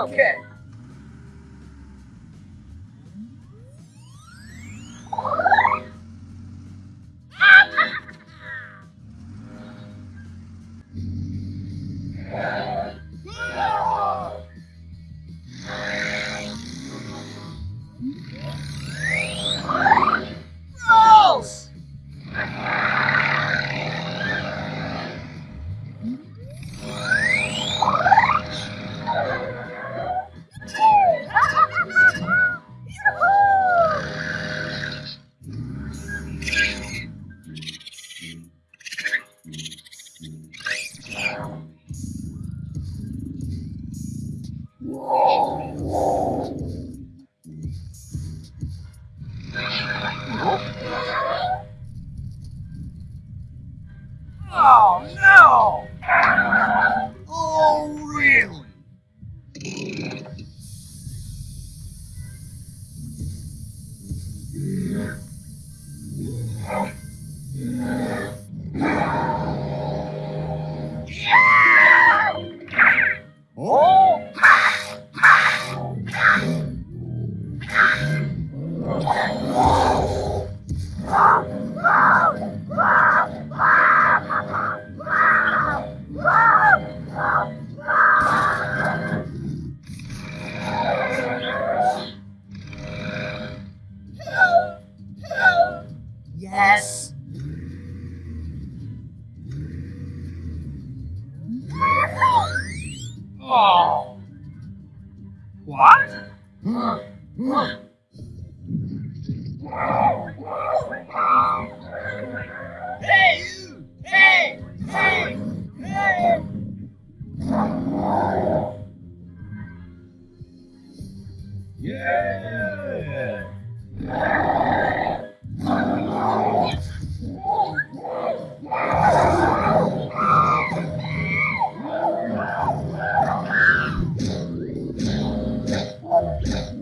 Oh, okay. Oh. What? Hey you! Hey! Hey! Hey! Yeah. Oh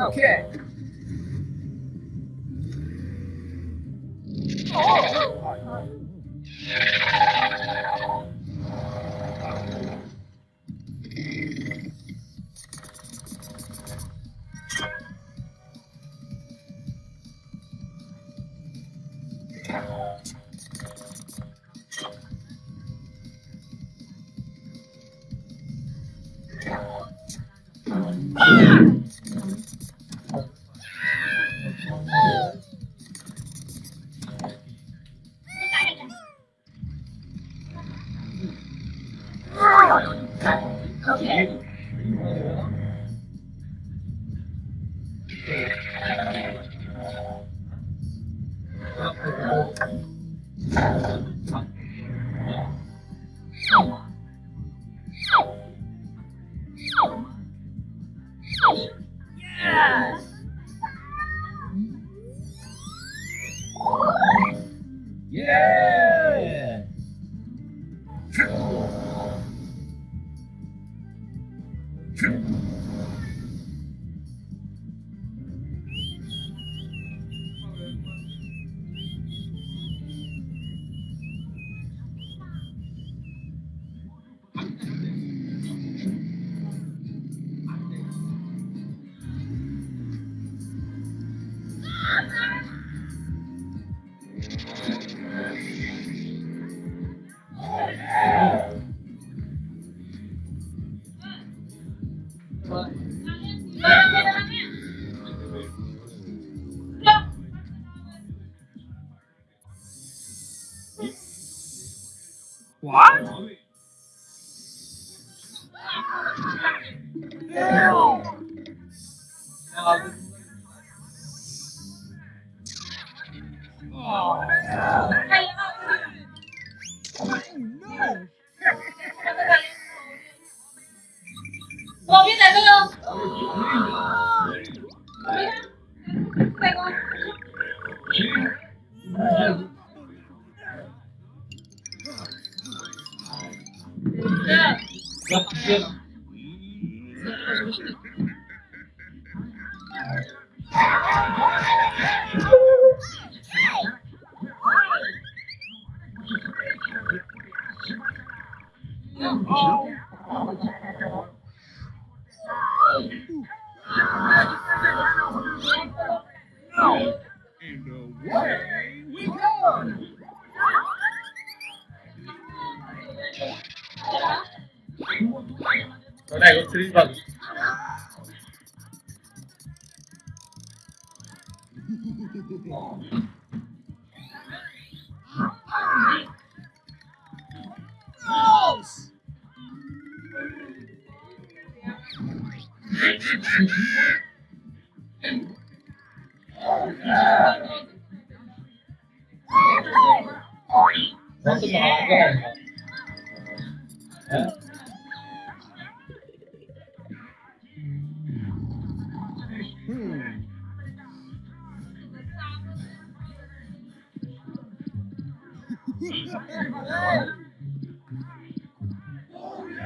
Okay. Okay. Yeah. Bawangnya dari lo, bawangnya dari. Three là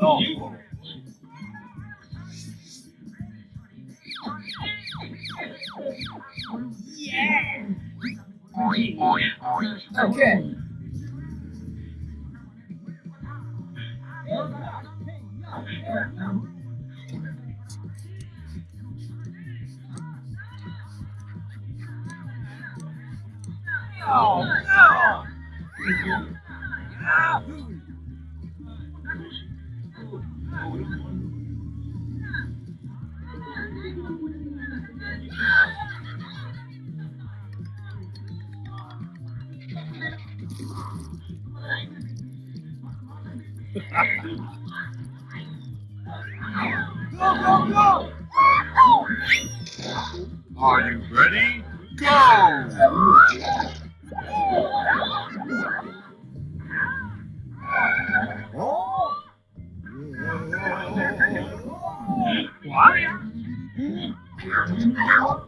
Yo. Yeah. Okay. Oh, no. Are you ready? Go! Oh,